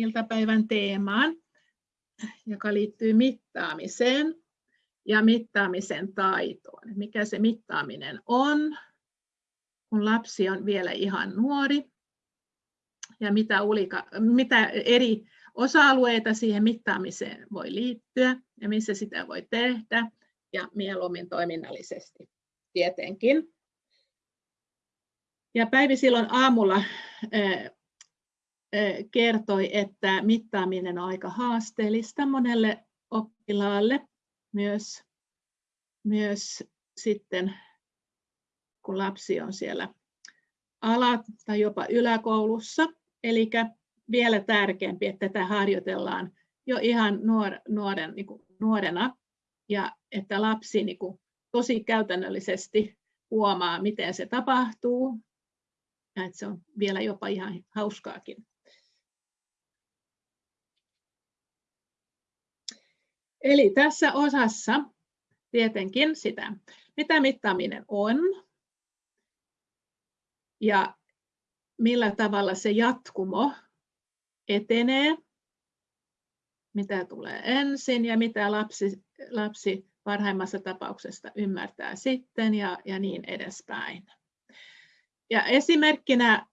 iltapäivän teemaan, joka liittyy mittaamiseen ja mittaamisen taitoon. Mikä se mittaaminen on, kun lapsi on vielä ihan nuori ja mitä, ulika, mitä eri osa-alueita siihen mittaamiseen voi liittyä ja missä sitä voi tehdä ja mieluummin toiminnallisesti tietenkin. Ja Päivi silloin aamulla kertoi, että mittaaminen on aika haasteellista monelle oppilaalle, myös, myös sitten kun lapsi on siellä ala- tai jopa yläkoulussa. Eli vielä tärkeämpi, että tätä harjoitellaan jo ihan nuor, nuoren, niin kuin nuorena ja että lapsi niin kuin, tosi käytännöllisesti huomaa, miten se tapahtuu ja että se on vielä jopa ihan hauskaakin. Eli tässä osassa tietenkin sitä, mitä mittaaminen on ja millä tavalla se jatkumo etenee, mitä tulee ensin ja mitä lapsi, lapsi parhaimmassa tapauksessa ymmärtää sitten ja, ja niin edespäin. Ja esimerkkinä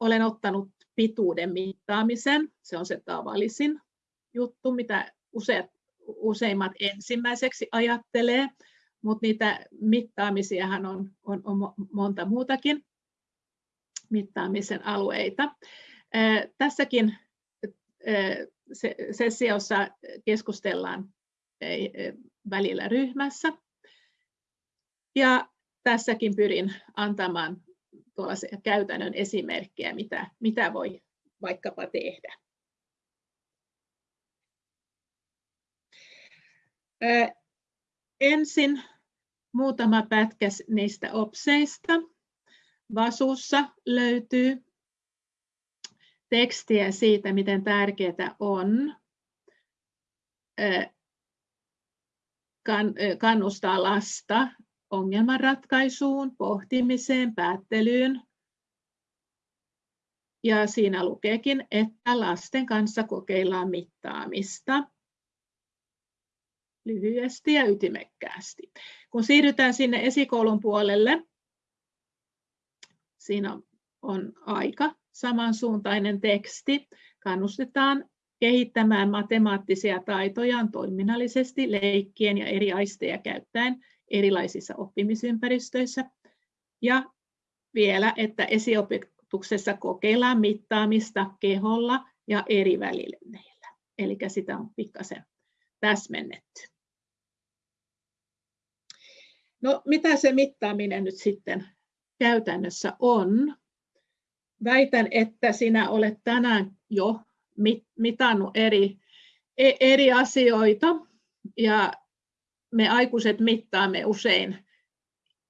olen ottanut pituuden mittaamisen. Se on se tavallisin juttu, mitä useat, useimmat ensimmäiseksi ajattelee, mutta niitä mittaamisiahan on, on, on monta muutakin mittaamisen alueita. Tässäkin sessiossa keskustellaan välillä ryhmässä. Ja tässäkin pyrin antamaan käytännön esimerkkejä, mitä, mitä voi vaikkapa tehdä. Ensin muutama pätkä niistä opseista. Vasussa löytyy tekstiä siitä, miten tärkeää on kannustaa lasta ongelmanratkaisuun, pohtimiseen, päättelyyn. Ja siinä lukeekin, että lasten kanssa kokeillaan mittaamista lyhyesti ja ytimekkäästi. Kun siirrytään sinne esikoulun puolelle, siinä on aika samansuuntainen teksti. Kannustetaan kehittämään matemaattisia taitojaan toiminnallisesti leikkien ja eri aisteja käyttäen erilaisissa oppimisympäristöissä. Ja vielä, että esiopetuksessa kokeillaan mittaamista keholla ja eri välineillä. Eli sitä on pikkasen täsmennetty. No, mitä se mittaaminen nyt sitten käytännössä on? Väitän, että sinä olet tänään jo mitannut eri, e, eri asioita ja me aikuiset mittaamme usein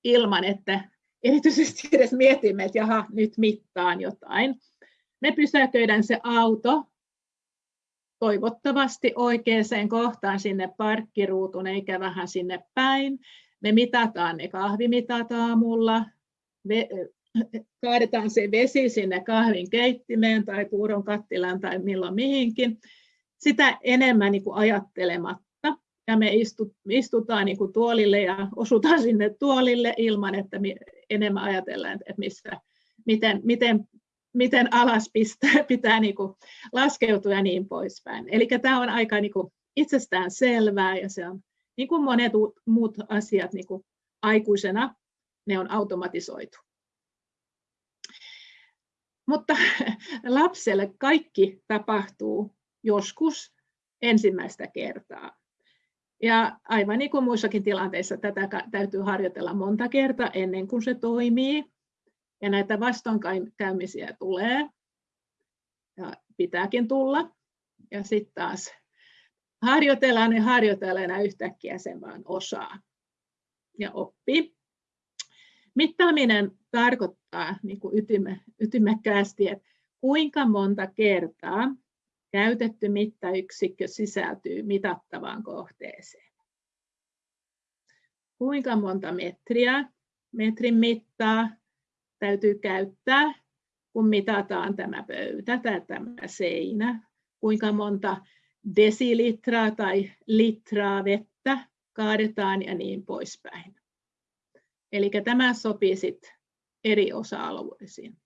ilman, että erityisesti edes mietimme, että jaha, nyt mittaan jotain. Me pysäköidään se auto toivottavasti oikeaan kohtaan sinne parkkiruutun eikä vähän sinne päin. Me mitataan ne kahvimitat aamulla, kaadetaan se vesi sinne kahvin keittimeen tai puuron kattilaan tai milloin mihinkin. Sitä enemmän niin kuin ajattelematta ja me istutaan niin kuin tuolille ja osutaan sinne tuolille ilman, että enemmän ajatellaan, että missä, miten, miten, miten alas pitää, pitää niin kuin laskeutua ja niin poispäin. Eli tämä on aika niin kuin itsestään selvää ja se on niin kuin monet muut asiat niin kuin aikuisena, ne on automatisoitu. Mutta lapselle kaikki tapahtuu joskus ensimmäistä kertaa. Ja aivan niin kuin muissakin tilanteissa tätä täytyy harjoitella monta kertaa ennen kuin se toimii. Ja näitä vastoinkäymisiä tulee ja pitääkin tulla. Ja sitten taas harjoitellaan ja harjoitellaan ja yhtäkkiä sen vaan osaa ja oppii. Mittaaminen tarkoittaa niin kuin ytime, ytimekkäästi, että kuinka monta kertaa Käytetty mittayksikkö sisältyy mitattavaan kohteeseen. Kuinka monta metriä metrin mittaa täytyy käyttää, kun mitataan tämä pöytä tai tämä seinä kuinka monta desilitraa tai litraa vettä kaadetaan ja niin poispäin. Eli tämä sopii sitten eri osa-alueisiin.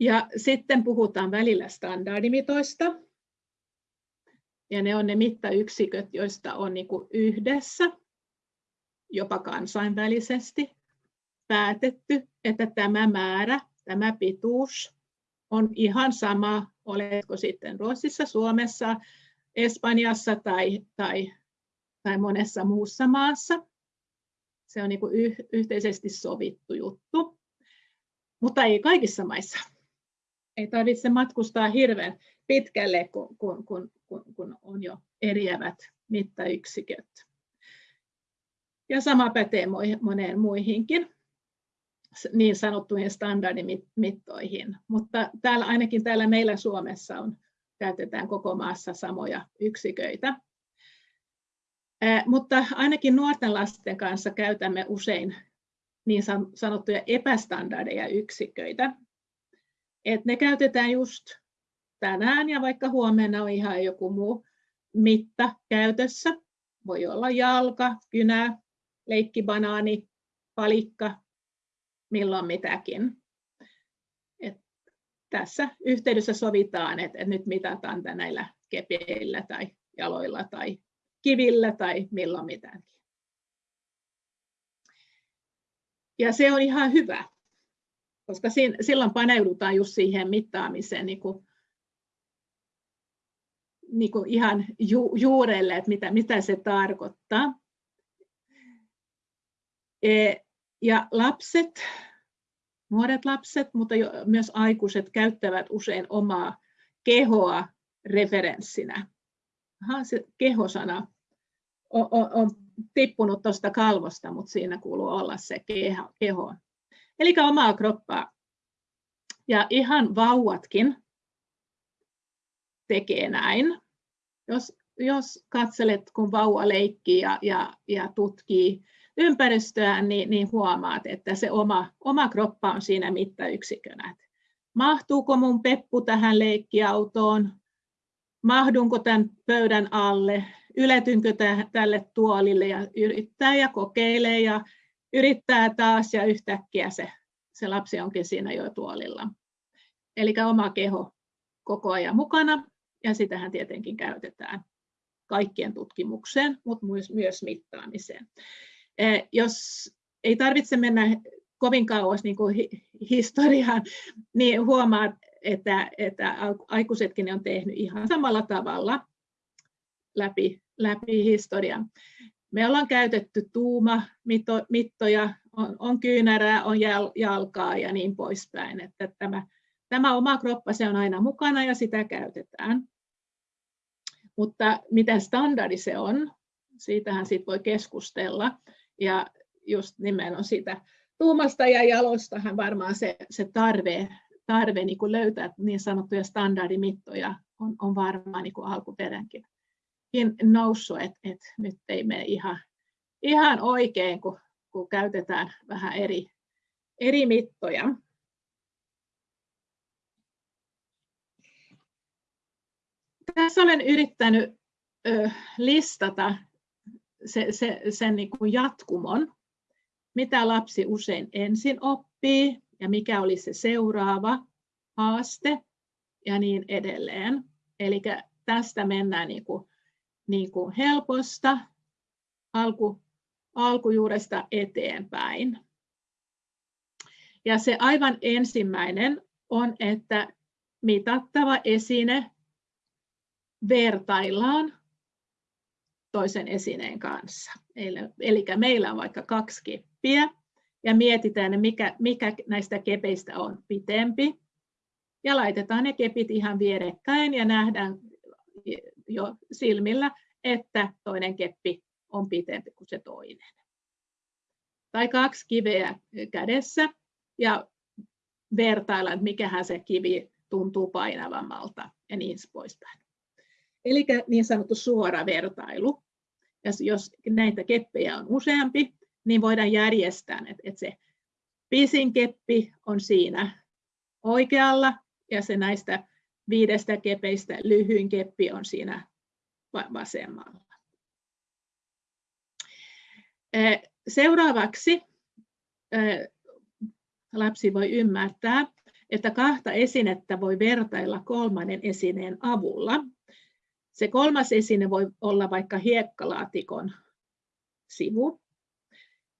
Ja sitten puhutaan välillä standardimitoista. Ja ne on ne mittayksiköt, joista on niin yhdessä, jopa kansainvälisesti, päätetty, että tämä määrä, tämä pituus on ihan sama, oletko sitten Ruotsissa, Suomessa, Espanjassa tai, tai, tai monessa muussa maassa. Se on niin kuin yhteisesti sovittu juttu, mutta ei kaikissa maissa. Ei tarvitse matkustaa hirveän pitkälle, kun, kun, kun, kun on jo eriävät mittayksiköt. Ja sama pätee moneen muihinkin niin sanottuihin standardimittoihin. Mutta täällä, ainakin täällä meillä Suomessa on, käytetään koko maassa samoja yksiköitä. Mutta ainakin nuorten lasten kanssa käytämme usein niin sanottuja epästandardeja yksiköitä. Et ne käytetään just tänään ja vaikka huomenna on ihan joku muu mitta käytössä. Voi olla jalka, kynä, leikkibanaani, palikka, milloin mitäkin. Et tässä yhteydessä sovitaan, että nyt mitataan näillä kepeillä tai jaloilla tai kivillä tai milloin mitäkin. Ja se on ihan hyvä, koska silloin paneudutaan just siihen mittaamiseen niin kuin, niin kuin ihan ju, juurelle, että mitä, mitä se tarkoittaa. E, ja lapset, nuoret lapset, mutta myös aikuiset käyttävät usein omaa kehoa referenssinä. Aha, se kehosana on, on, on tippunut tuosta kalvosta, mutta siinä kuuluu olla se keho. keho. Eli omaa kroppaa. Ja ihan vauvatkin tekee näin. Jos, jos katselet, kun vauva leikkii ja, ja, ja tutkii ympäristöään, niin, niin huomaat, että se oma, oma kroppa on siinä mittayksikönä. Mahtuuko mun peppu tähän leikkiautoon? Mahdunko tämän pöydän alle? Yletynkö tälle tuolille? Ja yrittää ja kokeilee ja yrittää taas ja yhtäkkiä se, se lapsi onkin siinä jo tuolilla. Eli oma keho koko ajan mukana ja sitähän tietenkin käytetään kaikkien tutkimukseen, mutta myös mittaamiseen. Eh, jos ei tarvitse mennä kovin kauas niin kuin historiaan, niin huomaat, että, että aikuisetkin on tehnyt ihan samalla tavalla läpi, läpi historian. Me ollaan käytetty tuumamittoja, on, on kyynärää, on jalkaa ja niin poispäin. Että tämä, tämä oma kroppa se on aina mukana ja sitä käytetään. Mutta miten standardi se on, siitähän sit voi keskustella. Ja just nimenomaan siitä tuumasta ja jalostahan varmaan se, se tarve, tarve niin kuin löytää niin sanottuja standardimittoja on, on varmaan niin kuin alkuperänkin noussut, että et nyt ei mene ihan, ihan oikein, kun, kun käytetään vähän eri, eri mittoja. Tässä olen yrittänyt ö, listata se, se, sen niin kuin jatkumon, mitä lapsi usein ensin oppii ja mikä oli se seuraava haaste ja niin edelleen. Eli tästä mennään niin kuin, niin kuin helposta alku, alkujuuresta eteenpäin. Ja se aivan ensimmäinen on, että mitattava esine vertaillaan toisen esineen kanssa. Eli meillä on vaikka kaksi keppiä ja mietitään, mikä, mikä näistä kepeistä on pitempi. Ja laitetaan ne kepit ihan vierekkäin ja nähdään jo silmillä, että toinen keppi on pitempi kuin se toinen. Tai kaksi kiveä kädessä ja vertailla, että mikähän se kivi tuntuu painavammalta ja niin poispäin. Eli niin sanottu suora vertailu. Ja jos näitä keppejä on useampi, niin voidaan järjestää, että, se pisin keppi on siinä oikealla ja se näistä viidestä kepeistä lyhyin keppi on siinä vasemmalla. Seuraavaksi lapsi voi ymmärtää, että kahta esinettä voi vertailla kolmannen esineen avulla. Se kolmas esine voi olla vaikka hiekkalaatikon sivu.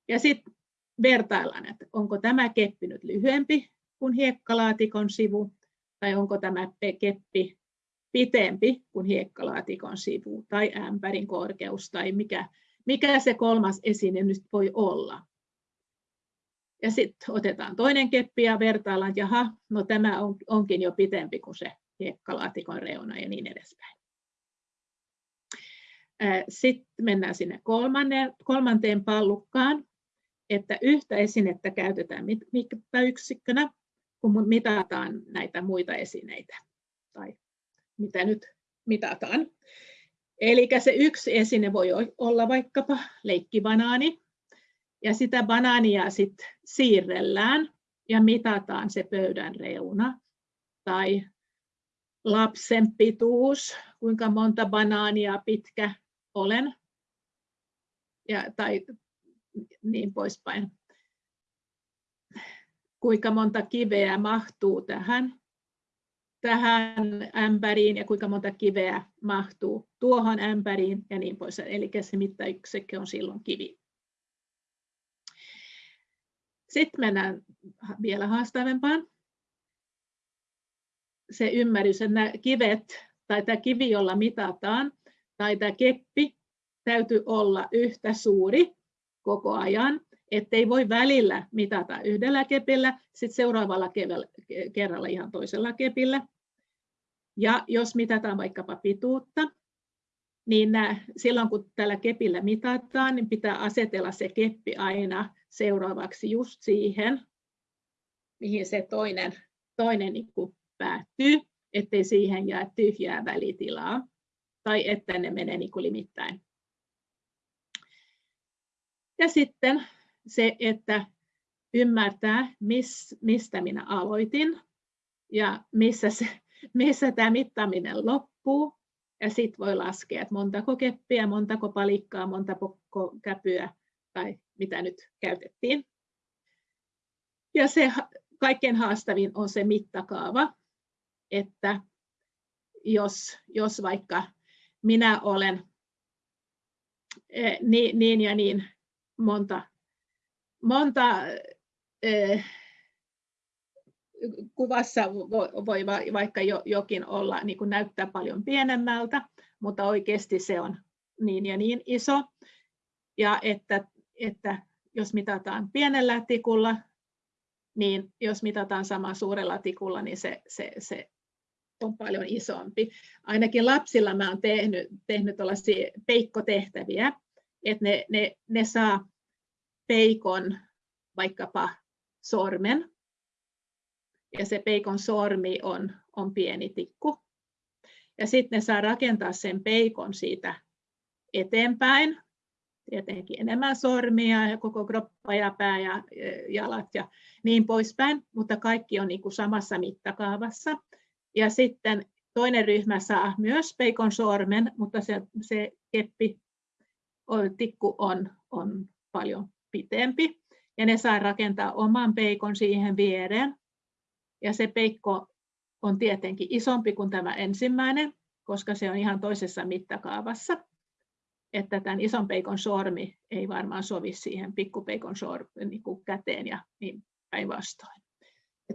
Ja sitten vertaillaan, että onko tämä keppi nyt lyhyempi kuin hiekkalaatikon sivu, tai onko tämä keppi pitempi kuin hiekkalaatikon sivu, tai ämpärin korkeus, tai mikä, mikä se kolmas esine nyt voi olla. Ja sitten otetaan toinen keppi ja vertaillaan, että jaha, no tämä on, onkin jo pitempi kuin se hiekkalaatikon reuna ja niin edespäin. Sitten mennään sinne kolmanteen, pallukkaan, että yhtä esinettä käytetään mittayksikkönä, kun mitataan näitä muita esineitä, tai mitä nyt mitataan. Eli se yksi esine voi olla vaikkapa leikkibanaani, ja sitä banaania sitten siirrellään ja mitataan se pöydän reuna. Tai lapsen pituus, kuinka monta banaania pitkä olen, ja, tai niin poispäin. Kuinka monta kiveä mahtuu tähän, tähän ämpäriin ja kuinka monta kiveä mahtuu tuohon ämpäriin ja niin pois. Eli se mittayksikkö on silloin kivi. Sitten mennään vielä haastavempaan. Se ymmärrys, että nämä kivet tai tämä kivi, jolla mitataan, tai tämä keppi täytyy olla yhtä suuri koko ajan, ettei voi välillä mitata yhdellä kepillä, sitten seuraavalla kerralla ihan toisella kepillä. Ja jos mitataan vaikkapa pituutta, niin silloin kun tällä kepillä mitataan, niin pitää asetella se keppi aina seuraavaksi just siihen, mihin se toinen, toinen niin päättyy, ettei siihen jää tyhjää välitilaa tai että ne menee niin kuin limittäin. Ja sitten se, että ymmärtää, mistä minä aloitin ja missä, se, missä tämä mittaaminen loppuu. Ja sitten voi laskea, että montako keppiä, montako palikkaa, montako käpyä tai mitä nyt käytettiin. Ja se kaikkein haastavin on se mittakaava, että jos, jos vaikka minä olen niin, niin ja niin monta, monta eh, kuvassa voi vaikka jokin olla, niin kuin näyttää paljon pienemmältä, mutta oikeasti se on niin ja niin iso. Ja että että jos mitataan pienellä tikulla, niin jos mitataan samaa suurella tikulla, niin se, se, se on paljon isompi. Ainakin lapsilla mä olen tehnyt, tehnyt peikkotehtäviä, että ne, ne, ne saa peikon vaikkapa sormen, ja se peikon sormi on, on pieni tikku. Ja sitten ne saa rakentaa sen peikon siitä eteenpäin, tietenkin enemmän sormia ja koko kroppa ja pää ja jalat ja niin poispäin, mutta kaikki on niin kuin samassa mittakaavassa. Ja sitten toinen ryhmä saa myös peikon sormen, mutta se, se keppi, tikku on, on paljon pitempi. Ja ne saa rakentaa oman peikon siihen viereen. Ja se peikko on tietenkin isompi kuin tämä ensimmäinen, koska se on ihan toisessa mittakaavassa että tämän ison peikon sormi ei varmaan sovi siihen pikkupeikon sormi, niin kuin käteen ja niin päinvastoin.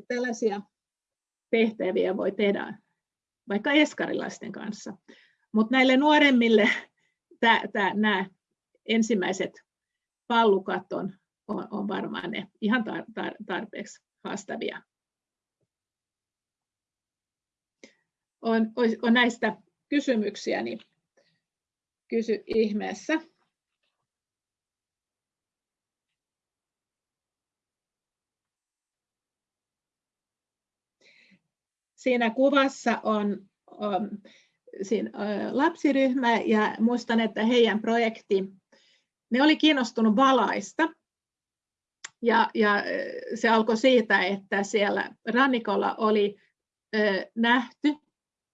Tällaisia tehtäviä voi tehdä vaikka eskarilaisten kanssa. Mutta näille nuoremmille nämä ensimmäiset pallukat on, on, on varmaan ne ihan tar, tar, tarpeeksi haastavia. On, on näistä kysymyksiä, niin Kysy ihmeessä. Siinä kuvassa on, on siinä, lapsiryhmä ja muistan, että heidän projekti, ne oli kiinnostunut valaista. Ja, ja se alkoi siitä, että siellä rannikolla oli nähty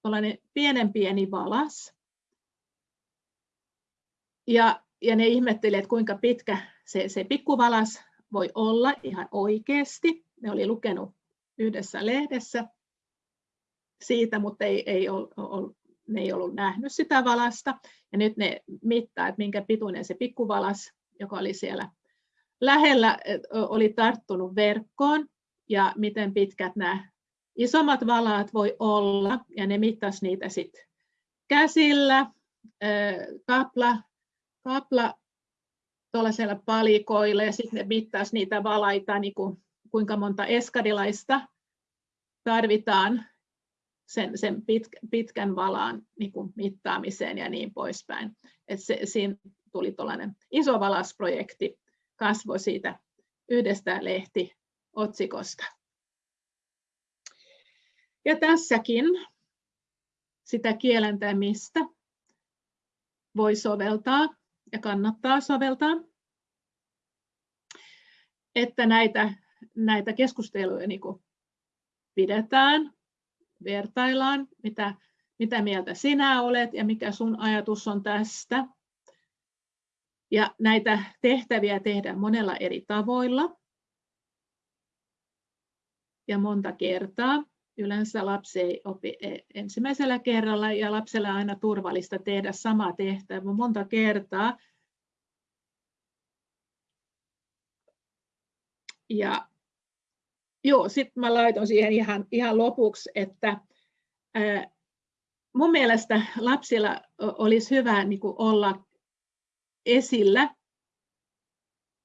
tuollainen pienen pieni valas. Ja, ja ne ihmetteli, että kuinka pitkä se, se pikkuvalas voi olla ihan oikeasti. Ne oli lukenut yhdessä lehdessä siitä, mutta ei, ei ol, ol, ne ei ollut nähnyt sitä valasta. Ja nyt ne mittaa, että minkä pituinen se pikkuvalas, joka oli siellä lähellä, oli tarttunut verkkoon ja miten pitkät nämä isommat valaat voi olla. Ja ne mittas niitä sitten käsillä, kapla, kapla tuollaisella palikoilla ja sitten ne mittaisi niitä valaita, niin kuin, kuinka monta eskadilaista tarvitaan sen, sen pit, pitkän valaan niin kuin mittaamiseen ja niin poispäin. Et se, siinä tuli tuollainen iso valasprojekti, kasvoi siitä yhdestä lehtiotsikosta. Ja tässäkin sitä kielentämistä voi soveltaa ja kannattaa soveltaa, että näitä, näitä keskusteluja niin pidetään, vertaillaan, mitä, mitä mieltä sinä olet ja mikä sun ajatus on tästä. Ja näitä tehtäviä tehdään monella eri tavoilla ja monta kertaa. Yleensä lapsi ei opi e, ensimmäisellä kerralla ja lapselle on aina turvallista tehdä sama tehtävä monta kertaa. Ja joo, sitten mä laitoin siihen ihan, ihan lopuksi, että ää, mun mielestä lapsilla olisi hyvä niin kuin olla esillä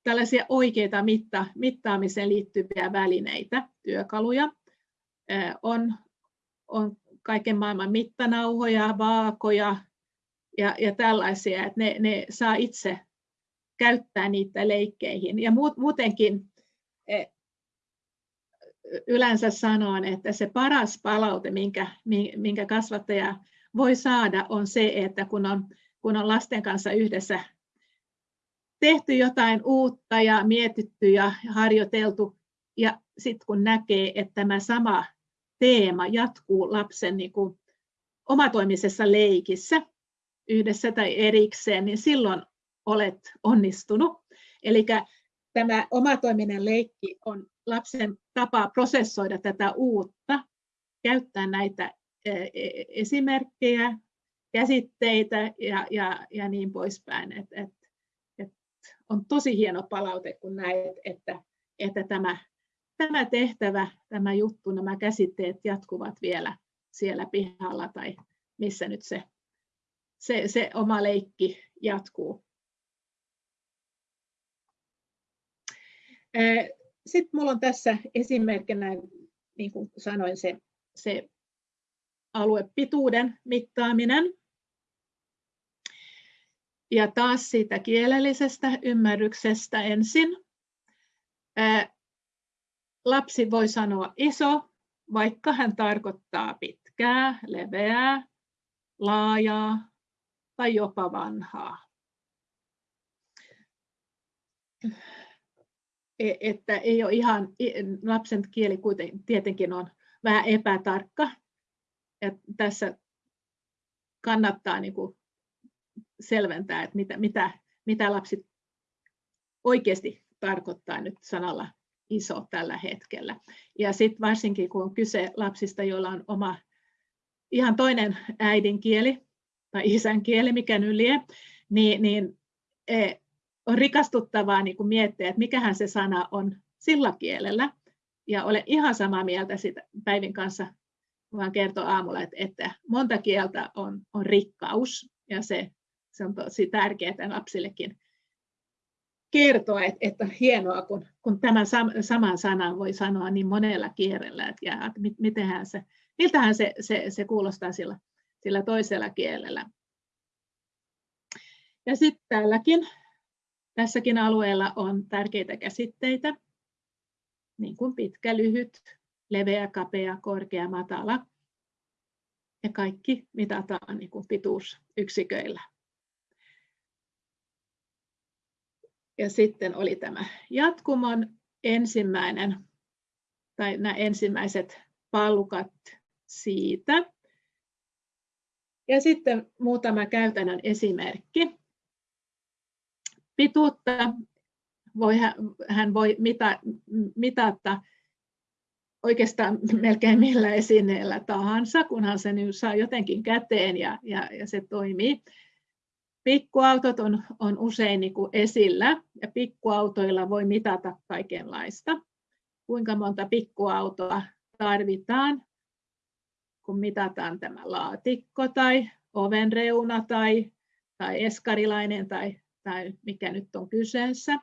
tällaisia oikeita mitta, mittaamiseen liittyviä välineitä, työkaluja on, on kaiken maailman mittanauhoja, vaakoja ja, ja tällaisia, että ne, ne saa itse käyttää niitä leikkeihin. Ja muutenkin yleensä sanon, että se paras palaute, minkä, minkä kasvattaja voi saada, on se, että kun on, kun on lasten kanssa yhdessä tehty jotain uutta ja mietitty ja harjoiteltu, ja sitten kun näkee, että tämä sama teema jatkuu lapsen niin kuin omatoimisessa leikissä yhdessä tai erikseen, niin silloin olet onnistunut. Eli tämä omatoiminen leikki on lapsen tapa prosessoida tätä uutta, käyttää näitä e, e, esimerkkejä, käsitteitä ja, ja, ja niin poispäin. Et, et, et on tosi hieno palaute, kun näet, että, että tämä tämä tehtävä, tämä juttu, nämä käsitteet jatkuvat vielä siellä pihalla tai missä nyt se, se, se oma leikki jatkuu. Sitten minulla on tässä esimerkkinä, niin kuin sanoin, se, se aluepituuden mittaaminen. Ja taas siitä kielellisestä ymmärryksestä ensin lapsi voi sanoa iso, vaikka hän tarkoittaa pitkää, leveää, laajaa tai jopa vanhaa. E, että ei ole ihan, lapsen kieli kuitenkin tietenkin on vähän epätarkka. Ja tässä kannattaa niin kuin selventää, että mitä, mitä, mitä lapsi oikeasti tarkoittaa nyt sanalla iso tällä hetkellä. Ja sitten varsinkin kun on kyse lapsista, joilla on oma ihan toinen äidinkieli tai isän kieli, mikä nyt lie, niin, niin e, on rikastuttavaa niin kuin miettiä, että mikähän se sana on sillä kielellä. Ja olen ihan samaa mieltä siitä Päivin kanssa, vaan kertoo aamulla, että, että monta kieltä on, on rikkaus, ja se, se on tosi tärkeää lapsillekin kertoa, että, että hienoa, kun, kun tämän saman sanan voi sanoa niin monella kielellä, että, ja, että mitenhän se, miltähän se, se, se kuulostaa sillä, sillä toisella kielellä. Ja sitten tälläkin, tässäkin alueella on tärkeitä käsitteitä, niin kuin pitkä, lyhyt, leveä, kapea, korkea, matala. Ja kaikki mitataan niin kuin pituusyksiköillä. Ja sitten oli tämä jatkumon ensimmäinen, tai nämä ensimmäiset palkat siitä. Ja sitten muutama käytännön esimerkki. Pituutta voi, hän voi mita, mitata oikeastaan melkein millä esineellä tahansa, kunhan se nyt saa jotenkin käteen ja, ja, ja se toimii. Pikkuautot on, on usein niin kuin esillä ja pikkuautoilla voi mitata kaikenlaista. Kuinka monta pikkuautoa tarvitaan, kun mitataan tämä laatikko tai oven reuna tai, tai eskarilainen tai, tai mikä nyt on kyseessä.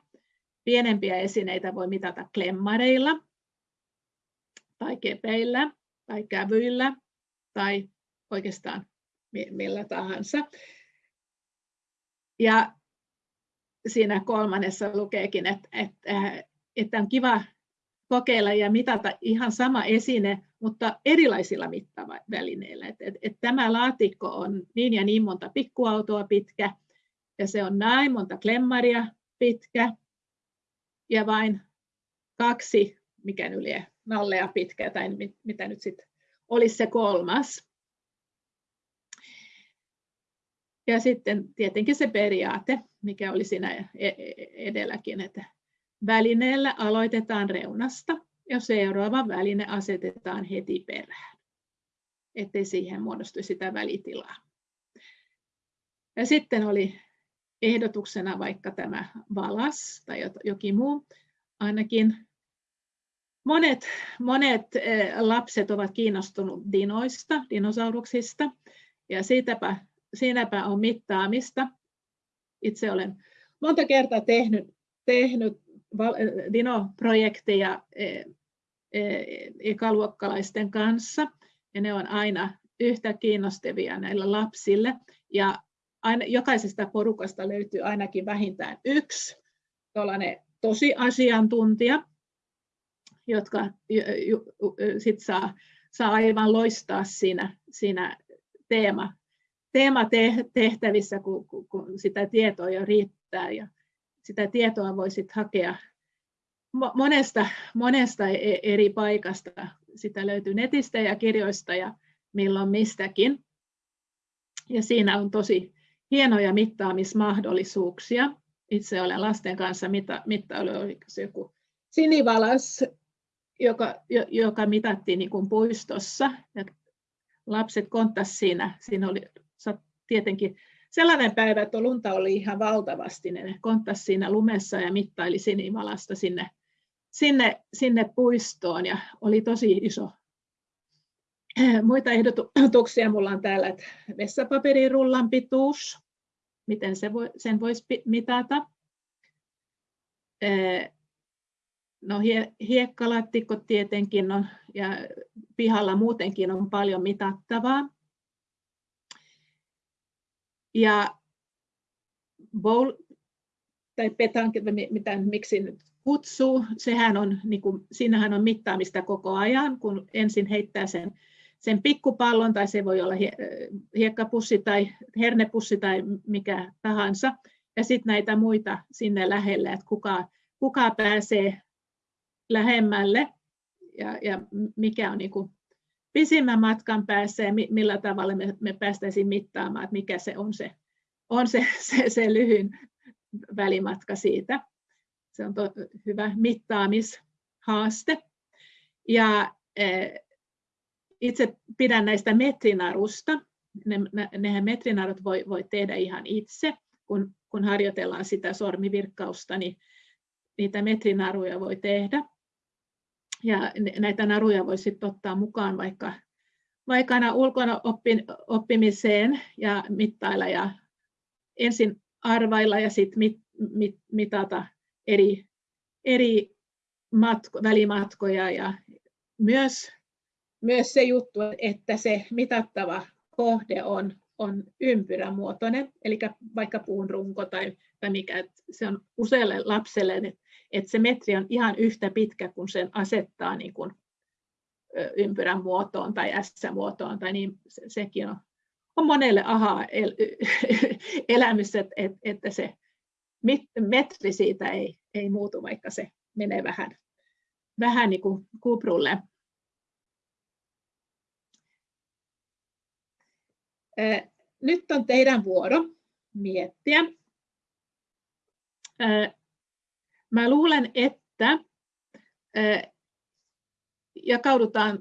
Pienempiä esineitä voi mitata klemmareilla tai kepeillä tai kävyillä tai oikeastaan millä tahansa. Ja siinä kolmannessa lukeekin, että, että, että on kiva kokeilla ja mitata ihan sama esine, mutta erilaisilla mittavälineillä. Et, et, et tämä laatikko on niin ja niin monta pikkuautoa pitkä, ja se on näin monta klemmaria pitkä, ja vain kaksi, mikä yli nallea pitkä, tai mitä nyt sitten olisi se kolmas. Ja sitten tietenkin se periaate, mikä oli siinä e-, e-, edelläkin, että välineellä aloitetaan reunasta ja seuraava väline asetetaan heti perään, ettei siihen muodostu sitä välitilaa. Ja sitten oli ehdotuksena vaikka tämä valas tai jokin muu. Ainakin monet, monet eh, lapset ovat kiinnostuneet dinoista, dinosauruksista, ja siitäpä, siinäpä on mittaamista. Itse olen monta kertaa tehnyt, tehnyt Dino-projekteja eh, eh, ekaluokkalaisten kanssa, ja ne on aina yhtä kiinnostavia näille lapsille. Ja aina, jokaisesta porukasta löytyy ainakin vähintään yksi tosi asiantuntija, jotka sit saa, saa aivan loistaa siinä, siinä teema, teematehtävissä, kun, kun sitä tietoa jo riittää. Ja sitä tietoa voi sit hakea monesta, monesta e-, eri paikasta. Sitä löytyy netistä ja kirjoista ja milloin mistäkin. Ja siinä on tosi hienoja mittaamismahdollisuuksia. Itse olen lasten kanssa mitta, mittailu, se joku sinivalas, joka, joka mitattiin niin kuin puistossa. Ja lapset konttas siinä. Siinä oli tietenkin sellainen päivä, että lunta oli ihan valtavasti. Ne konttas siinä lumessa ja mittaili sinivalasta sinne, sinne, sinne puistoon ja oli tosi iso Muita ehdotuksia minulla on täällä, että vessapaperirullan pituus, miten se voi, sen voisi mitata. No hiekkalaatikko tietenkin on, ja pihalla muutenkin on paljon mitattavaa. Ja bowl, tai petank, mitä, miksi nyt kutsuu, sehän on, niin kuin, siinähän on mittaamista koko ajan, kun ensin heittää sen sen pikkupallon, tai se voi olla hiekkapussi tai hernepussi tai mikä tahansa, ja sitten näitä muita sinne lähelle, että kuka, kuka pääsee lähemmälle ja, ja mikä on niin pisimmän matkan päässä ja millä tavalla me, me päästäisiin mittaamaan, että mikä se on se, on se, se, se lyhyin välimatka siitä. Se on to, hyvä mittaamishaaste. Ja itse pidän näistä metrinarusta. Ne, nehän metrinarut voi, voi tehdä ihan itse, kun, kun harjoitellaan sitä sormivirkkausta, niin niitä metrinaruja voi tehdä. Ja näitä naruja voi sitten ottaa mukaan vaikka, vaikka aina ulkona oppin, oppimiseen ja mittailla ja ensin arvailla ja sitten mit, mit, mitata eri, eri matko, välimatkoja ja myös myös se juttu, että se mitattava kohde on, on ympyrämuotoinen, eli vaikka puun runko tai, tai mikä, että se on usealle lapselle, että, että se metri on ihan yhtä pitkä, kun sen asettaa niin kuin ympyrän muotoon tai S-muotoon, tai niin se, sekin on, on monelle aha el, elämys, että, että se metri siitä ei, ei muutu, vaikka se menee vähän, vähän niin kuin kuprulle. Nyt on teidän vuoro miettiä. Mä luulen, että jakaudutaan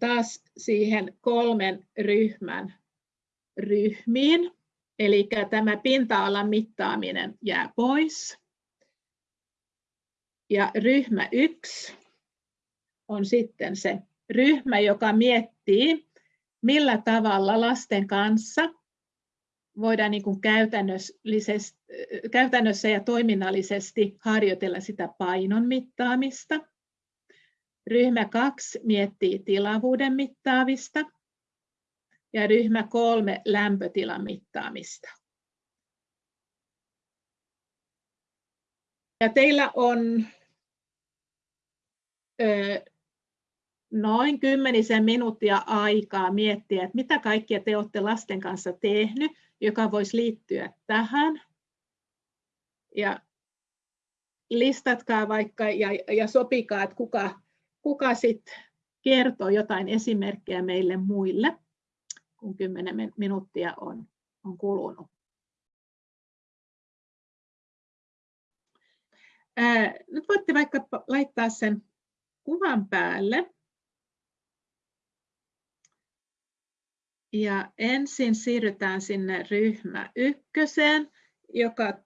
taas siihen kolmen ryhmän ryhmiin. Eli tämä pinta-alan mittaaminen jää pois. Ja ryhmä yksi on sitten se ryhmä, joka miettii, millä tavalla lasten kanssa voidaan niin kuin käytännössä ja toiminnallisesti harjoitella sitä painon mittaamista. Ryhmä kaksi miettii tilavuuden mittaamista ja ryhmä kolme lämpötilan mittaamista. Ja teillä on noin kymmenisen minuuttia aikaa miettiä, että mitä kaikkia te olette lasten kanssa tehnyt, joka voisi liittyä tähän. Ja listatkaa vaikka ja, ja sopikaa, että kuka, kuka sitten kertoo jotain esimerkkejä meille muille, kun kymmenen minuuttia on, on kulunut. Ää, nyt voitte vaikka laittaa sen kuvan päälle. Ja ensin siirrytään sinne ryhmä ykköseen, joka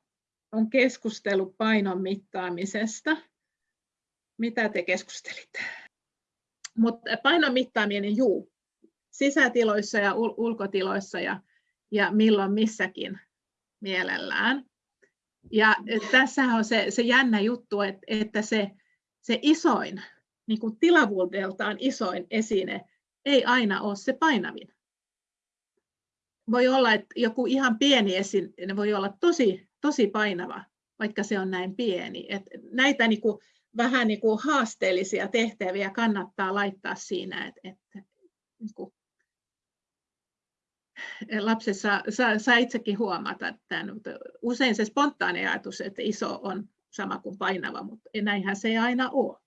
on keskustelu painon mittaamisesta. Mitä te keskustelitte? Mutta painon mittaaminen, juu, sisätiloissa ja ul- ulkotiloissa ja, ja milloin missäkin mielellään. Ja tässä on se, se jännä juttu, että, että se, se isoin, niin kuin tilavuudeltaan isoin esine ei aina ole se painavin voi olla, että joku ihan pieni esine voi olla tosi, tosi painava, vaikka se on näin pieni. Et näitä niin kuin, vähän niin kuin haasteellisia tehtäviä kannattaa laittaa siinä, että, että niin kuin, lapsessa saa, saa itsekin huomata tämän, usein se spontaani ajatus, että iso on sama kuin painava, mutta näinhän se ei aina ole.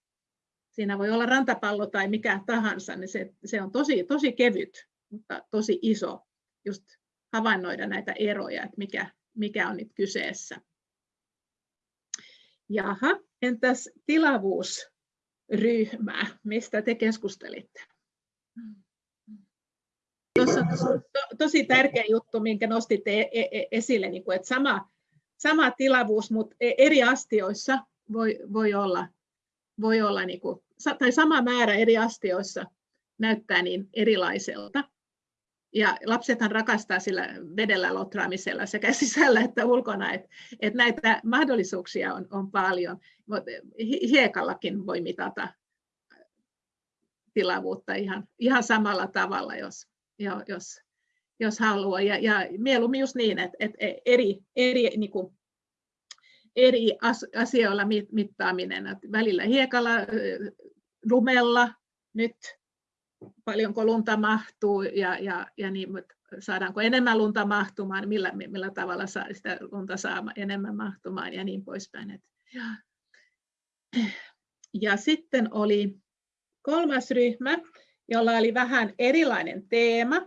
Siinä voi olla rantapallo tai mikä tahansa, niin se, se on tosi, tosi kevyt, mutta tosi iso just havainnoida näitä eroja, että mikä, mikä on nyt kyseessä. Jaha, entäs tilavuusryhmä, mistä te keskustelitte? Tuossa on to, tosi tärkeä juttu, minkä nostitte e, e, e, esille, niin että sama, sama tilavuus, mutta eri astioissa voi, voi olla, voi olla niin kuin, tai sama määrä eri astioissa näyttää niin erilaiselta. Ja lapsethan rakastaa sillä vedellä lotraamisella sekä sisällä että ulkona, että et näitä mahdollisuuksia on, on paljon. Hiekallakin voi mitata tilavuutta ihan, ihan samalla tavalla, jos, jos, jos haluaa. Ja, ja mieluummin just niin, että, että eri, eri, niin kuin, eri asioilla mittaaminen, että välillä hiekalla, lumella, nyt paljonko lunta mahtuu ja, ja, ja niin, saadaanko enemmän lunta mahtumaan, millä, millä tavalla saa sitä lunta saa enemmän mahtumaan ja niin poispäin. Et, ja. ja sitten oli kolmas ryhmä, jolla oli vähän erilainen teema.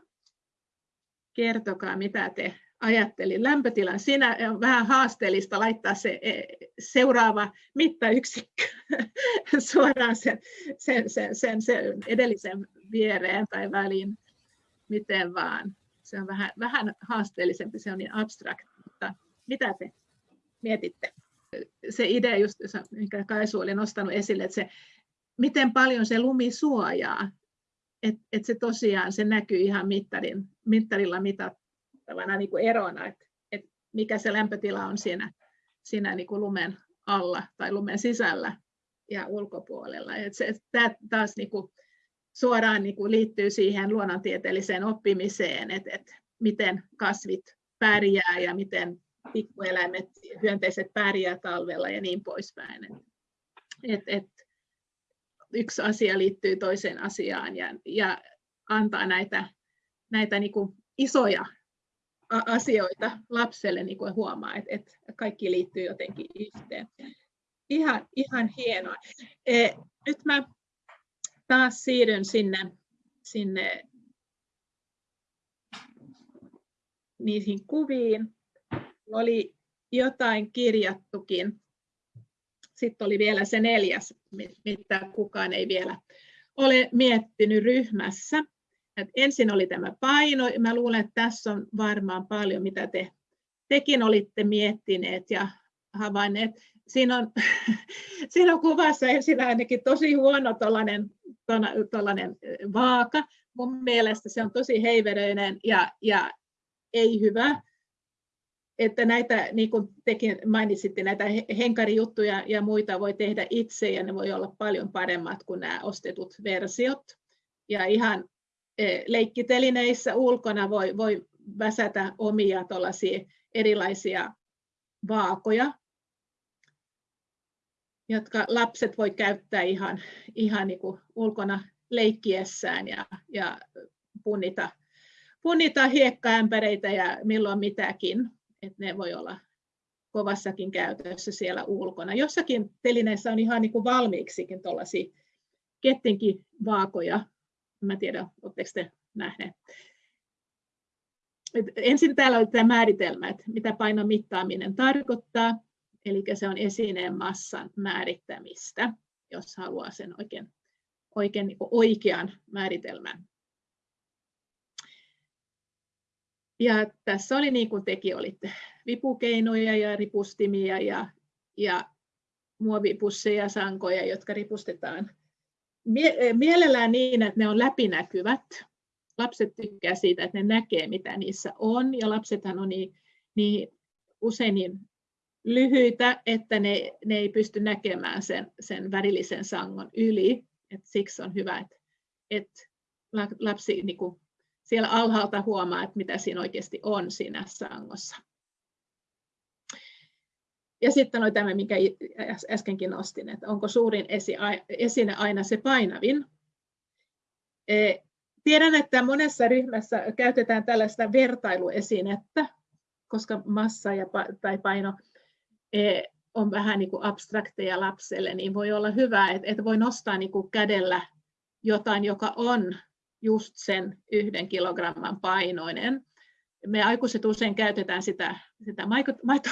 Kertokaa, mitä te ajattelin lämpötilan. Siinä on vähän haasteellista laittaa se e, seuraava mittayksikkö suoraan sen, sen, sen, sen, sen edellisen viereen tai väliin, miten vaan. Se on vähän, vähän haasteellisempi, se on niin abstrakt, mutta mitä te mietitte? Se idea, just, minkä Kaisu oli nostanut esille, että se, miten paljon se lumi suojaa, että et se tosiaan se näkyy ihan mittarin, mittarilla mitattavana niin kuin erona, että et mikä se lämpötila on siinä, siinä niin kuin lumen alla tai lumen sisällä ja ulkopuolella. Et se, tämä taas niin kuin suoraan niin kuin liittyy siihen luonnontieteelliseen oppimiseen, että, että miten kasvit pärjää ja miten pikkueläimet, hyönteiset pärjää talvella ja niin poispäin. Et, et, yksi asia liittyy toiseen asiaan ja, ja antaa näitä, näitä niin kuin isoja asioita lapselle niin kuin huomaa, että, että kaikki liittyy jotenkin yhteen. Ihan, ihan hienoa. E, nyt mä taas siirryn sinne, sinne niihin kuviin. Oli jotain kirjattukin. Sitten oli vielä se neljäs, mitä kukaan ei vielä ole miettinyt ryhmässä. Et ensin oli tämä paino. Mä luulen, että tässä on varmaan paljon, mitä te tekin olitte miettineet ja havainneet. Siinä on, siinä on kuvassa esillä ainakin tosi huono tollainen vaaka. Mun mielestä se on tosi heiveröinen ja, ja ei hyvä. Että näitä, niin kuin tekin mainitsitte, näitä henkarijuttuja ja muita voi tehdä itse ja ne voi olla paljon paremmat kuin nämä ostetut versiot. Ja ihan leikkitelineissä ulkona voi, voi väsätä omia erilaisia vaakoja, jotka lapset voi käyttää ihan, ihan niin kuin ulkona leikkiessään ja, ja punnita, punnita hiekkaämpäreitä ja milloin mitäkin. Et ne voi olla kovassakin käytössä siellä ulkona. Jossakin telineissä on ihan niin kuin valmiiksikin tuollaisia kettinkin vaakoja. Mä tiedän, oletteko te nähneet. Et ensin täällä oli tämä määritelmä, että mitä painon mittaaminen tarkoittaa. Eli se on esineen massan määrittämistä, jos haluaa sen oikein, oikein niin oikean määritelmän. Ja tässä oli niin kuin tekin olitte, vipukeinoja ja ripustimia ja, ja muovipusseja ja sankoja, jotka ripustetaan mielellään niin, että ne on läpinäkyvät. Lapset tykkää siitä, että ne näkee, mitä niissä on, ja lapsethan on niin, niin usein niin lyhyitä, että ne, ne ei pysty näkemään sen, sen värillisen sangon yli. Et siksi on hyvä, että, että lapsi niin kuin siellä alhaalta huomaa, että mitä siinä oikeasti on siinä sangossa. Ja sitten oli tämä, minkä äskenkin nostin, että onko suurin esine aina se painavin. E, tiedän, että monessa ryhmässä käytetään tällaista vertailuesinettä, koska massa ja, tai paino E, on vähän niin kuin abstrakteja lapselle, niin voi olla hyvä, että voi nostaa niin kuin kädellä jotain, joka on just sen yhden kilogramman painoinen. Me aikuiset usein käytetään sitä, sitä maito, maito,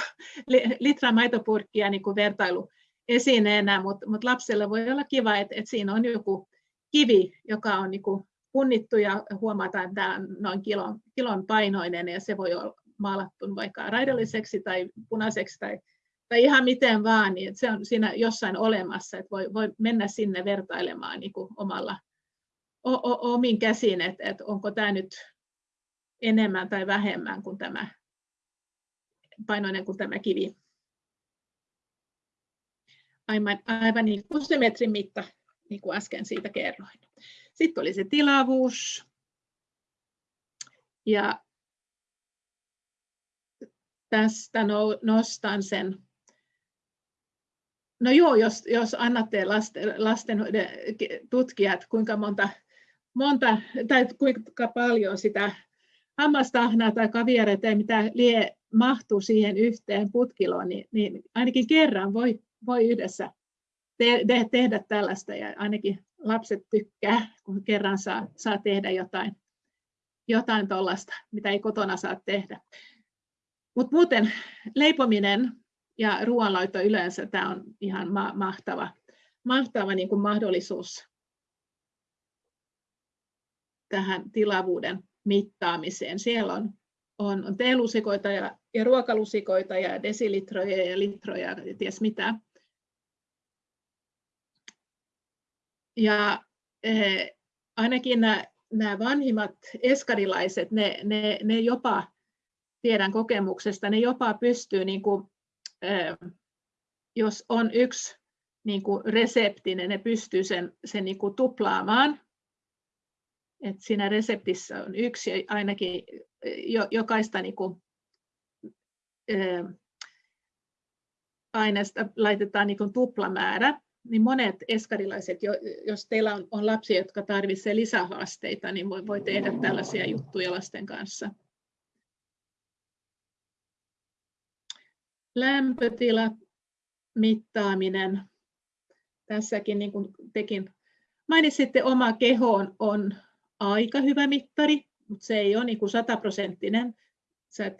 litran maitopurkkia niin kuin vertailuesineenä, mutta, mutta lapselle voi olla kiva, että, että siinä on joku kivi, joka on niin kuin punnittu ja huomataan, että tämä on noin kilon, kilon painoinen ja se voi olla maalattu vaikka raidalliseksi tai punaiseksi tai tai ihan miten vaan, niin se on siinä jossain olemassa, että voi, voi mennä sinne vertailemaan niin kuin omalla, o, o, omin käsin, että, että onko tämä nyt enemmän tai vähemmän kuin tämä painoinen kuin tämä kivi. Aivan, aivan niin kuin se metrin mitta, niin kuin äsken siitä kerroin. Sitten oli se tilavuus. Ja tästä nostan sen No joo, jos, jos annatte lasten, lasten tutkijat, kuinka monta, monta tai kuinka paljon sitä hammastahnaa tai kaviaria tai mitä lie mahtuu siihen yhteen putkiloon, niin, niin ainakin kerran voi, voi yhdessä te, te, tehdä tällaista ja ainakin lapset tykkää, kun kerran saa, saa tehdä jotain, jotain tuollaista, mitä ei kotona saa tehdä. Mutta muuten leipominen ja ruoanlaitto yleensä tämä on ihan ma- mahtava, mahtava niin kuin mahdollisuus tähän tilavuuden mittaamiseen. Siellä on, on, on teelusikoita ja, ja ruokalusikoita ja desilitroja ja litroja ja ties mitä. Ja eh, ainakin nämä, nämä vanhimmat eskarilaiset, ne, ne, ne jopa, tiedän kokemuksesta, ne jopa pystyy niin kuin jos on yksi niin kuin resepti, ne pystyy sen, sen niin kuin tuplaamaan. Et siinä reseptissä on yksi ainakin jo, jokaista niin kuin, aineesta laitetaan niin kuin tuplamäärä, niin monet eskarilaiset, jos teillä on, on lapsia, jotka tarvitsevat lisähaasteita, niin voi, voi tehdä tällaisia juttuja lasten kanssa. lämpötila, mittaaminen. Tässäkin niin kuin tekin mainitsitte, oma keho on, on aika hyvä mittari, mutta se ei ole niin kuin sataprosenttinen. sä,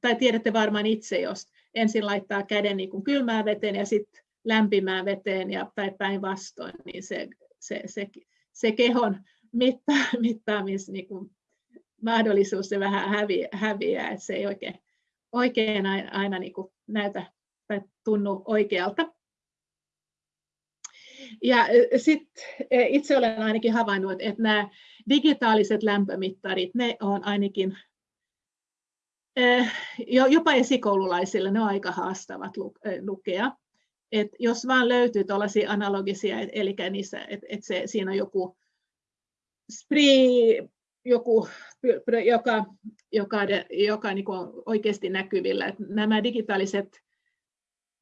tai tiedätte varmaan itse, jos ensin laittaa käden niin kuin kylmään veteen ja sitten lämpimään veteen ja, tai päinvastoin, niin se, se, se, se kehon mitta, mittaamis, niin kuin mahdollisuus se vähän häviää, häviää että se ei oikein, oikein aina, aina niin kuin näytä tai tunnu oikealta. Ja sitten itse olen ainakin havainnut, että nämä digitaaliset lämpömittarit, ne on ainakin jopa esikoululaisille ne on aika haastavat lukea. Et jos vaan löytyy tällaisia analogisia, eli niissä, että et se, siinä on joku spree, joku, joka, joka, joka niin on oikeasti näkyvillä. Et nämä digitaaliset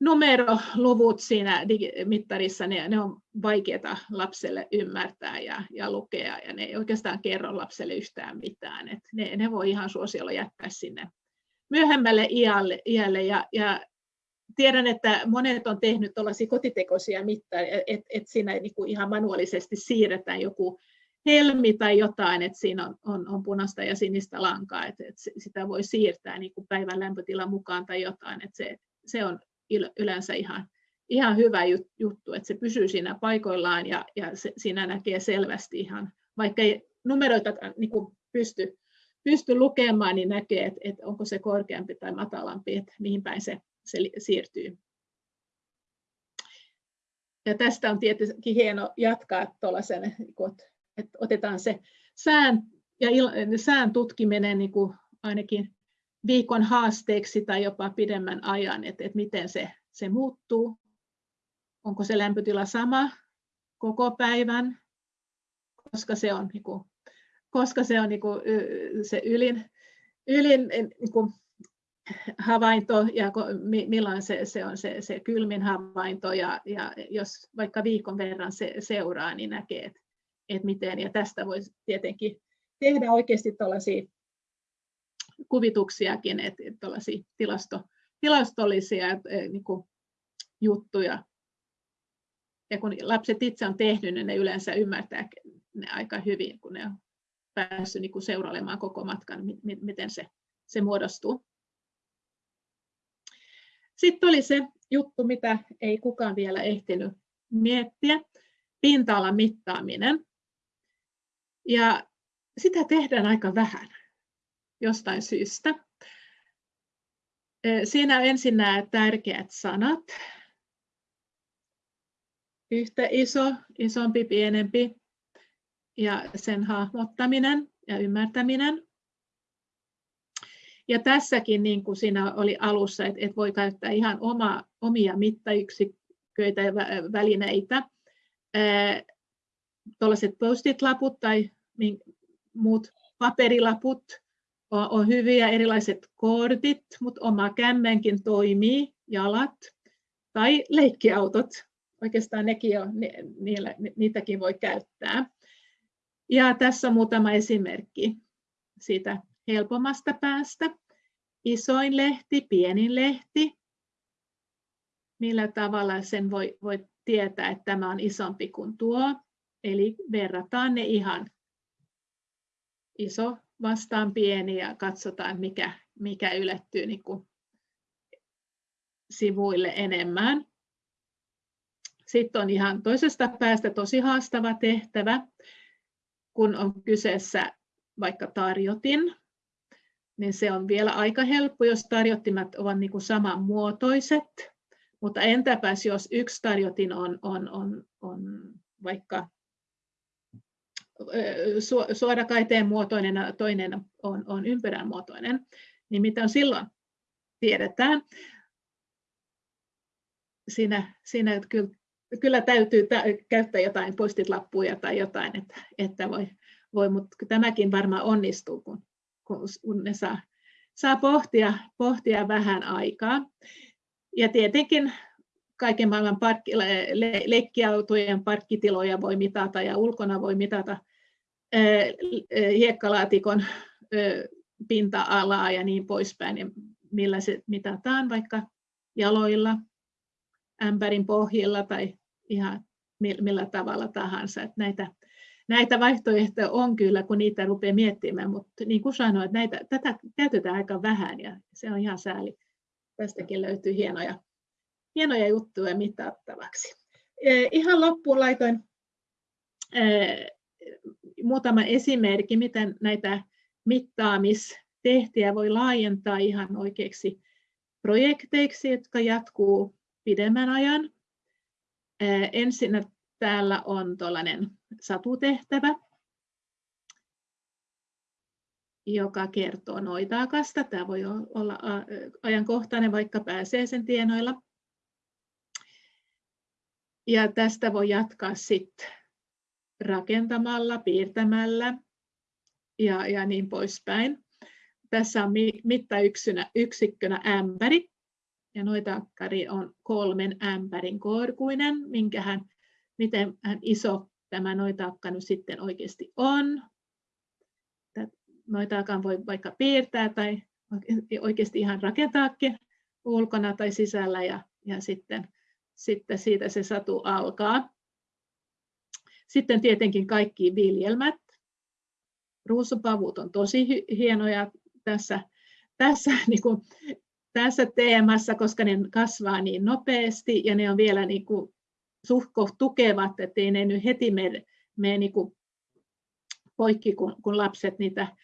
numeroluvut siinä mittarissa, ne, ne on vaikeita lapselle ymmärtää ja, ja lukea, ja ne ei oikeastaan kerro lapselle yhtään mitään. Et ne, ne voi ihan suosiolla jättää sinne myöhemmälle iälle, iälle ja, ja tiedän, että monet on tehnyt tuollaisia kotitekoisia mittareita, että et siinä niin kuin ihan manuaalisesti siirretään joku helmi tai jotain, että siinä on, on, on punaista ja sinistä lankaa, että, että sitä voi siirtää niin kuin päivän lämpötilan mukaan tai jotain, että se, se on yleensä ihan, ihan hyvä juttu, että se pysyy siinä paikoillaan ja, ja se, siinä näkee selvästi ihan, vaikka ei numeroita niin kuin pysty, pysty lukemaan, niin näkee, että, että onko se korkeampi tai matalampi, että mihin päin se, se siirtyy. Ja tästä on tietenkin hieno jatkaa tuollaisen, että otetaan se sään ja sään tutkiminen niin kuin ainakin viikon haasteeksi tai jopa pidemmän ajan, että, että miten se, se muuttuu. Onko se lämpötila sama koko päivän, koska se on, niin kuin, koska se, on niin kuin, se ylin, ylin niin kuin, havainto ja milloin se, se on se, se kylmin havainto ja, ja jos vaikka viikon verran se seuraa, niin näkee, että, että miten ja tästä voisi tietenkin tehdä oikeasti tällaisia kuvituksiakin, että, että tilasto, tilastollisia niin kuin, juttuja. Ja kun lapset itse on tehnyt, niin ne yleensä ymmärtää ne aika hyvin, kun ne on päässyt niin seurailemaan koko matkan, miten se, se muodostuu. Sitten oli se juttu, mitä ei kukaan vielä ehtinyt miettiä, pinta-alan mittaaminen. Ja sitä tehdään aika vähän jostain syystä. Siinä on ensin nämä tärkeät sanat. Yhtä iso, isompi, pienempi ja sen hahmottaminen ja ymmärtäminen. Ja tässäkin, niin kuin siinä oli alussa, että, että voi käyttää ihan oma, omia mittayksiköitä ja välineitä. Tuollaiset post-it-laput tai muut paperilaput on hyviä, erilaiset kortit, mutta oma kämmenkin toimii, jalat tai leikkiautot. Oikeastaan nekin on, niillä, niitäkin voi käyttää. Ja tässä muutama esimerkki siitä helpommasta päästä. Isoin lehti, pienin lehti. Millä tavalla sen voi, voi tietää, että tämä on isompi kuin tuo. Eli verrataan ne ihan iso vastaan pieni ja katsotaan, mikä, mikä ylettyy niin kuin sivuille enemmän. Sitten on ihan toisesta päästä tosi haastava tehtävä, kun on kyseessä vaikka tarjotin, niin se on vielä aika helppo, jos tarjottimet ovat niin kuin samanmuotoiset. Mutta entäpäs jos yksi tarjotin on, on, on, on vaikka suorakaiteen muotoinen ja toinen on, on ympyrän muotoinen, niin mitä silloin tiedetään? Siinä, siinä kyllä, kyllä täytyy käyttää jotain postit-lappuja tai jotain, että, että voi, voi, mutta tämäkin varmaan onnistuu, kun, kun ne saa, saa pohtia, pohtia vähän aikaa. Ja tietenkin kaiken maailman parkki, le, le, leikkiautojen parkkitiloja voi mitata ja ulkona voi mitata hiekkalaatikon pinta-alaa ja niin poispäin, ja millä se mitataan vaikka jaloilla, ämpärin pohjilla tai ihan millä tavalla tahansa. Että näitä, näitä vaihtoehtoja on kyllä, kun niitä rupeaa miettimään, mutta niin kuin sanoin, näitä, tätä käytetään aika vähän ja se on ihan sääli. Tästäkin löytyy hienoja, hienoja juttuja mitattavaksi. Ihan loppuun laitoin muutama esimerkki, miten näitä mittaamistehtiä voi laajentaa ihan oikeiksi projekteiksi, jotka jatkuu pidemmän ajan. Ensin täällä on tuollainen satutehtävä, joka kertoo noitaakasta. Tämä voi olla ajankohtainen, vaikka pääsee sen tienoilla. Ja tästä voi jatkaa sitten rakentamalla, piirtämällä ja, ja niin poispäin. Tässä on mittayksikkönä yksikkönä ämpäri, ja noitaakkari on kolmen ämpärin korkuinen, minkä hän, miten hän iso tämä noitaakka nyt sitten oikeasti on. Noitaakan voi vaikka piirtää tai oikeasti ihan rakentaakin ulkona tai sisällä ja, ja sitten, sitten siitä se satu alkaa. Sitten tietenkin kaikki viljelmät. Ruusupavut on tosi hienoja tässä, tässä, niin kuin, tässä teemassa, koska ne kasvaa niin nopeasti ja ne on vielä niin kuin, suhko tukevat, ettei ne nyt heti mene, mene niin kuin poikki, kun, kun lapset niitä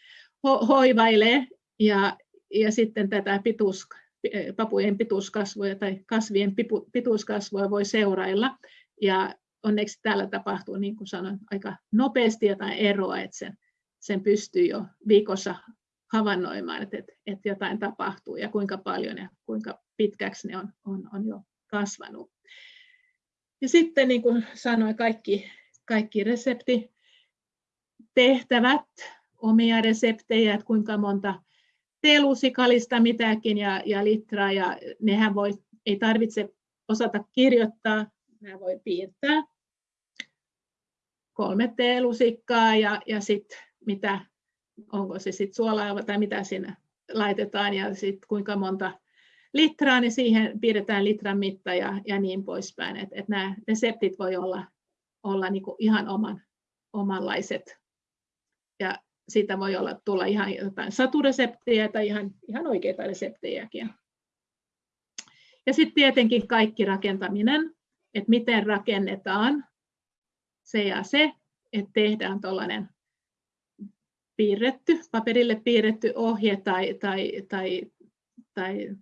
ho, hoivailee. Ja, ja sitten tätä pituus, papujen pituuskasvua tai kasvien pituuskasvua voi seurailla. Ja onneksi täällä tapahtuu, niin kuin sanoin, aika nopeasti jotain eroa, että sen, sen pystyy jo viikossa havainnoimaan, että, että, että jotain tapahtuu ja kuinka paljon ja kuinka pitkäksi ne on, on, on jo kasvanut. Ja sitten niin kuin sanoin, kaikki, kaikki reseptitehtävät, omia reseptejä, että kuinka monta teelusikalista mitäkin ja, ja litraa, ja nehän voi, ei tarvitse osata kirjoittaa, nämä voi piirtää kolme teelusikkaa ja, ja sitten mitä, onko se sitten suolaa tai mitä sinne laitetaan ja sitten kuinka monta litraa, niin siihen pidetään litran mitta ja, ja niin poispäin. Et, et nämä reseptit voi olla, olla niinku ihan oman, omanlaiset ja siitä voi olla tulla ihan jotain satureseptejä tai ihan, ihan oikeita reseptejäkin. Ja sitten tietenkin kaikki rakentaminen, että miten rakennetaan se ja se, että tehdään tuollainen piirretty, paperille piirretty ohje tai, tai, tai, tai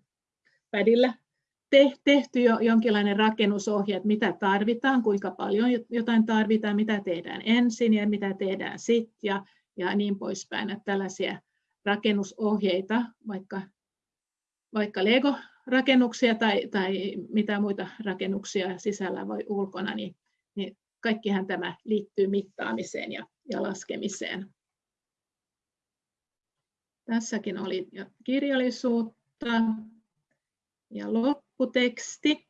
pädillä tehty jo jonkinlainen rakennusohje, että mitä tarvitaan, kuinka paljon jotain tarvitaan, mitä tehdään ensin ja mitä tehdään sitten ja, ja niin poispäin. Että tällaisia rakennusohjeita, vaikka, vaikka Lego-rakennuksia tai, tai mitä muita rakennuksia sisällä voi ulkona, niin, niin kaikkihan tämä liittyy mittaamiseen ja, ja laskemiseen. Tässäkin oli kirjallisuutta ja lopputeksti.